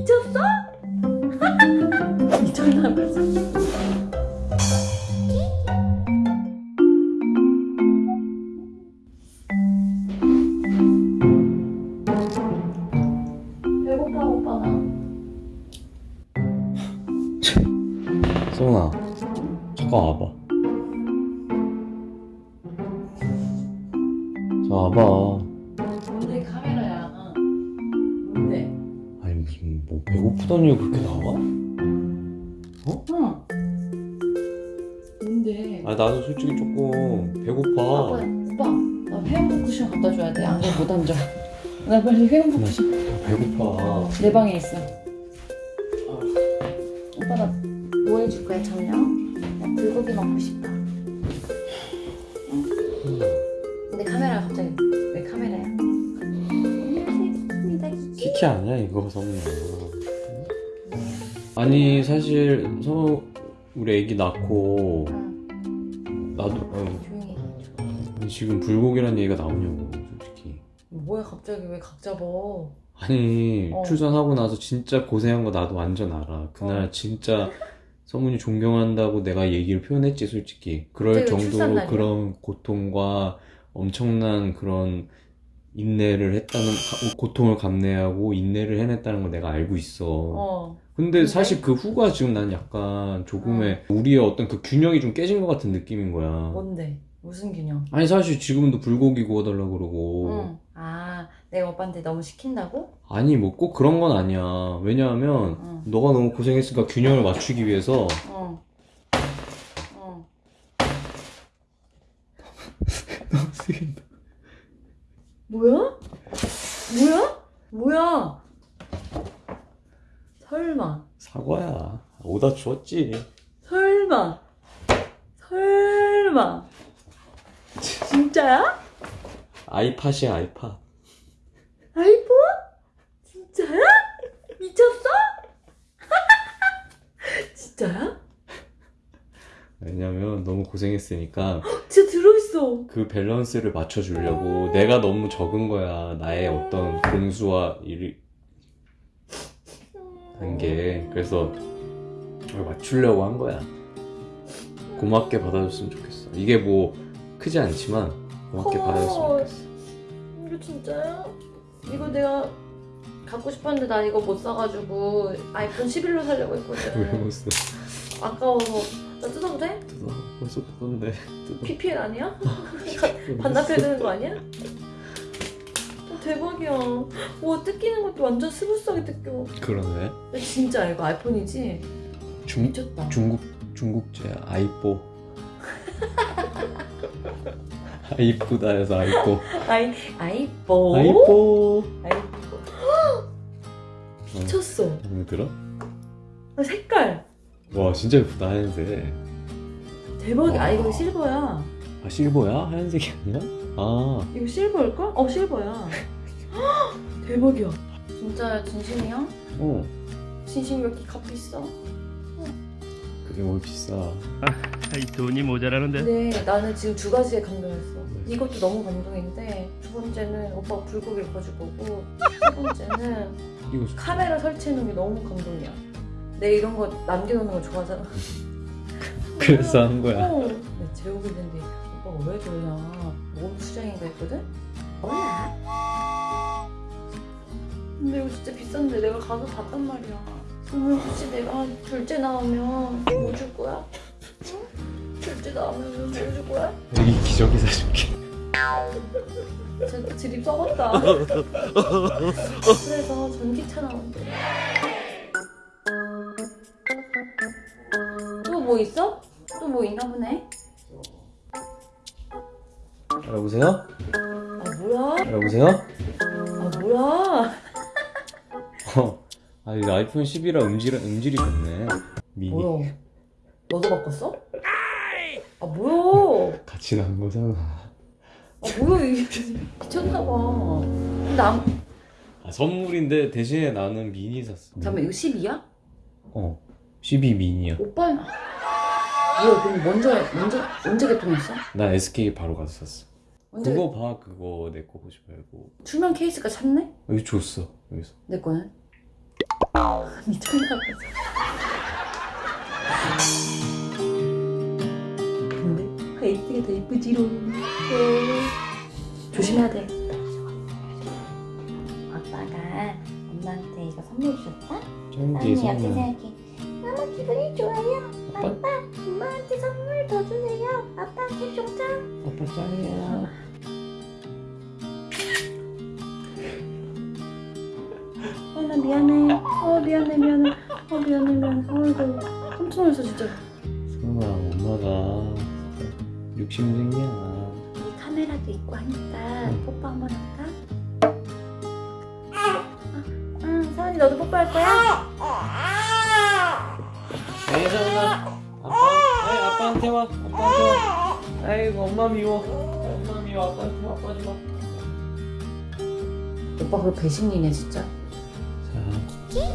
미쳤어? 미쳤나 봐. 배고파 오빠 나. 소은아 잠깐 와봐 자 와봐 배고프다니 그렇게 나와? 응. 뭔데? 아 나도 솔직히 조금 배고파 오빠, 나 회원복 쿠션 갖다 줘야 돼. 안돼 못 앉아. 나 빨리 회원복 쿠션. 배고파 내 방에 있어. 오빠 나 뭐 해줄 거야 저녁? 나 불고기 먹고 싶다. 응? 근데 카메라 갑자기 왜 카메라야? 키키 아니야 이거 성우야 아니 사실 성우 우리 애기 낳고 응, 나도 어, 조용히 지금 불고기란 얘기가 나오냐고 솔직히 뭐야 갑자기 왜 각 잡어? 아니 어. 출산하고 나서 진짜 고생한 거 나도 완전 알아 그날 어. 진짜 성훈이 존경한다고 내가 얘기를 표현했지 솔직히 그럴 정도로? 그런 고통과 엄청난 그런 인내를 했다는 가- 고통을 감내하고 인내를 해냈다는 걸 내가 알고 있어 어. 근데? 사실 그 후가 지금 난 약간 조금의 우리의 어떤 그 균형이 좀 깨진 것 같은 느낌인 거야 뭔데? 무슨 균형? 아니 사실 지금도 불고기 구워달라고 그러고 응. 아 내가 오빠한테 너무 시킨다고? 아니 뭐 꼭 그런 건 아니야 왜냐하면 응. 너가 너무 고생했으니까 균형을 맞추기 위해서 어. 어. 너무 쓰긴다 뭐야? 뭐야? 뭐야? 설마. 사과야 오다 주었지 설마. 설마. 진짜야? 아이팟이야 아이팟 아이폰? 진짜야? 미쳤어? 진짜야? 왜냐면 너무 고생했으니까 진짜 들어있어. 그 밸런스를 맞춰주려고 내가 너무 적은 거야 나의 어떤 공수와 일 한게 그래서 그걸 맞추려고 한 거야 고맙게 받아줬으면 좋겠어 이게 뭐 크지 않지만 고맙게 고마워. 받아줬으면 좋겠어 이거 진짜야? 이거 내가 갖고 싶었는데 나 이거 못 사가지고 아이폰 11로 살려고 왜 했거든. 못 써? 아까워서. 나 뜯어도 돼? 뜯어 벌써 뜯었는데 뜯어 PPL 아니야? 반납해야 되는 거 아니야? 어, 대박이야. 와 뜯기는 것도 완전 smooth하게 뜯겨. 그러네 진짜 이거 아이폰이지? 중, 미쳤다. 중국 중국제 아이뽀 아이쁘다 해서 아이뽀 아이 아이뽀. 아이뽀 아이뽀. 미쳤어. 마음에 들어? 아, 색깔 와 진짜 예쁘다 하얀색 대박이야. 아 와. 이거 실버야. 아 실버야? 하얀색이 아니라? 아 이거 실버일걸? 어 실버야. 대박이야. 진짜 진심이야? 어. 진심이 왜 이렇게 값 있어? 그게 뭘 비싸 이 돈이 모자라는데 네, 나는 지금 두 가지에 감동했어. 네. 이것도 너무 감동인데 두 번째는 오빠가 불고기를 구워줄 거고 세 번째는 이거 카메라 설치해놓은 게 너무 감동이야. 내 이런 거 남겨놓는 거 좋아하잖아. 그래서 한 거야 어. 내 재우고 있는데 오빠가 왜 그러냐. 몸 수장인가 했거든? 몰라. 근데 이거 진짜 비싼데 내가 가서 봤단 말이야. 그러면 혹시 내가 둘째 나오면 뭐 줄 거야? 응? 둘째 나오면 뭐 줄 거야? 여기 기저귀 사줄게 제 드립 썩었다. 그래서 전기차 나온대. 뭐 있어? 또 뭐 있나 보네? 여보세요? 아 뭐야? 여보세요? 아 뭐야? 어. 아 이거 아이폰 11이라 음질, 음질이 좋네 미니 뭐야? 너도 바꿨어? 아 뭐야? 같이 나온 거잖아 아 뭐야 이게 미쳤나봐. 근데 안... 아 선물인데 대신에 나는 미니 샀어 잠깐만 이거 10이야? 어12 미니야 오빠 뭐야 그럼 먼저 먼저 언제 개통했어? 나 SK 바로 가서 샀어 언제 그거 봐 그거 내 거 보지 말고 출면 케이스가 찼네? 여기 줬어 여기서 내 거는? 미쳤나 봐. 근데 화이트가 더 예쁘지롱. 네. 조심해야 돼. 아빠가 엄마한테 이거 선물 주셨다? 짱기 언니 선물 옆에 생각해. 너무 기분이 좋아요. 아빠? 아빠, 엄마한테 선물 더 주세요. 아빠 캡종장. 아빠 짱이야 어, 나 미안해. 어, 미안해, 미안해. 어, 미안해, 미안해. 어이구. 깜짝 놀랐어, 진짜. 소은아 엄마가 진짜 욕심쟁이야 이 카메라도 있고 하니까 응. 뽀뽀 한번 할까? 아, 응, 서은이 너도 뽀뽀할 거야? 에이 소은아 아빠 아빠한테 와 아빠한테 와. 아이고 엄마 미워. 엄마 미워 아빠한테 와 빠지 마 오빠 그거 배신이네, 진짜. 자,